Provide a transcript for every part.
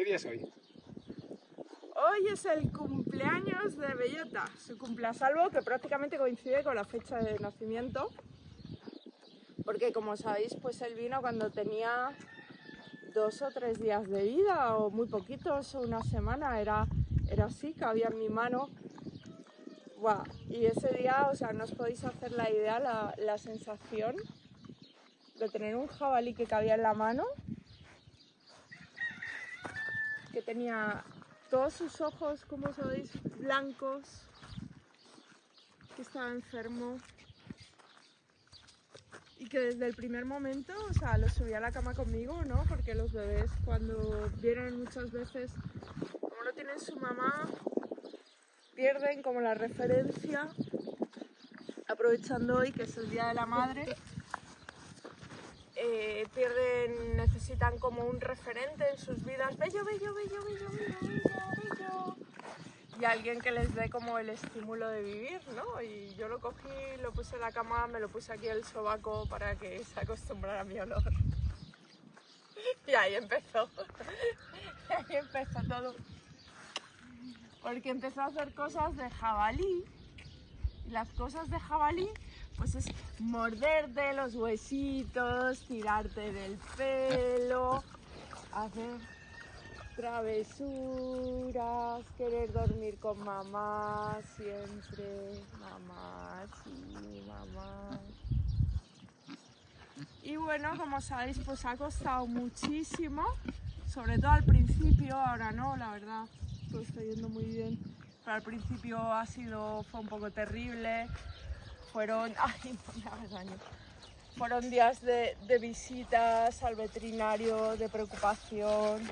¿Qué día es hoy? Hoy es el cumpleaños de Bellota, su cumpleasalvo que prácticamente coincide con la fecha de nacimiento. Porque como sabéis, pues él vino cuando tenía dos o tres días de vida o muy poquitos una semana, era, era así, cabía en mi mano. Buah, Y ese día, o sea, no os podéis hacer la idea, la, la sensación de tener un jabalí que cabía en la mano que tenía todos sus ojos, como sabéis, blancos, que estaba enfermo. Y que desde el primer momento, o sea, lo subía a la cama conmigo, ¿no? Porque los bebés cuando vienen muchas veces, como no tienen su mamá, pierden como la referencia, aprovechando hoy que es el Día de la Madre, pierden, necesitan como un referente en sus vidas, bello, bello, bello, bello, bello, bello, bello, y alguien que les dé como el estímulo de vivir, ¿no? Y yo lo cogí, lo puse en la cama, me lo puse aquí el sobaco para que se acostumbrara a mi olor. Y ahí empezó, ahí empezó todo. Porque empezó a hacer cosas de jabalí, y las cosas de jabalí pues es morderte los huesitos, tirarte del pelo, hacer travesuras, querer dormir con mamá siempre, mamá, sí, mamá. Y bueno, como sabéis, pues ha costado muchísimo, sobre todo al principio, ahora no, la verdad, todo está yendo muy bien. Pero al principio ha sido, fue un poco terrible, fueron, ay, no fueron días de, de visitas al veterinario, de preocupación.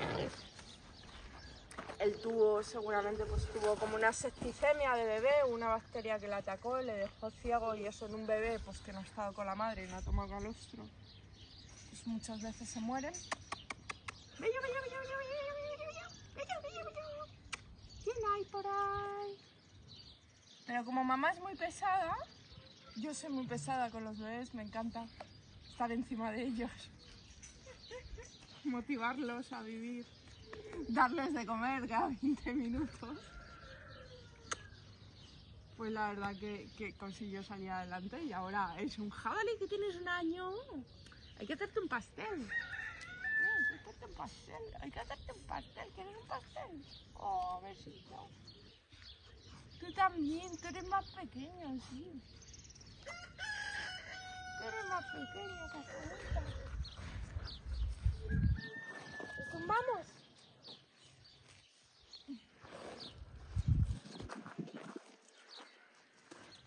el tuvo, seguramente, pues tuvo como una septicemia de bebé, una bacteria que le atacó, le dejó ciego y eso en un bebé pues que no ha estado con la madre y no ha tomado calostro. Pues muchas veces se muere. ¡Bello, bello, bello, bello, bello, bello, bello! ¿Quién hay por ahí? Pero como mamá es muy pesada, yo soy muy pesada con los bebés, me encanta estar encima de ellos, motivarlos a vivir, darles de comer cada 20 minutos. Pues la verdad que, consiguió salir adelante y ahora es un jabalí que tienes un año. Hay que hacerte un pastel. Hay que hacerte un pastel, hay que hacerte un pastel. ¿Quieres un pastel? Oh, besito. Tú también, tú eres más pequeño, sí. Cachorrita. ¿Nos vamos?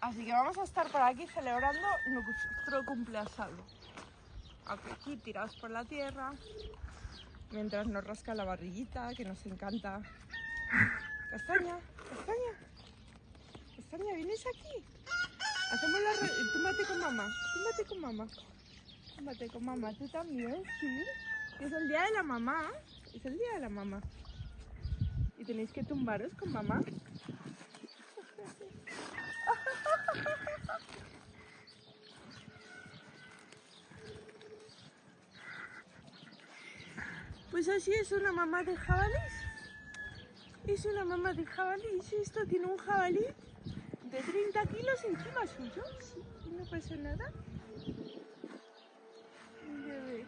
Así que vamos a estar por aquí celebrando nuestro cumpleaños. Aquí tirados por la tierra, mientras nos rasca la barriguita, que nos encanta. Castaña, castaña, castaña, ¿vienes aquí? Hacemos la mamá, túmbate con mamá. Túmbate con mamá, tú también, sí. Es el día de la mamá, es el día de la mamá. Y tenéis que tumbaros con mamá. Pues así es una mamá de jabalís. Es una mamá de jabalís. Esto tiene un jabalí de 30 kilos encima suyo. Sí, y no pasa nada. Mi bebé.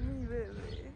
Mi bebé.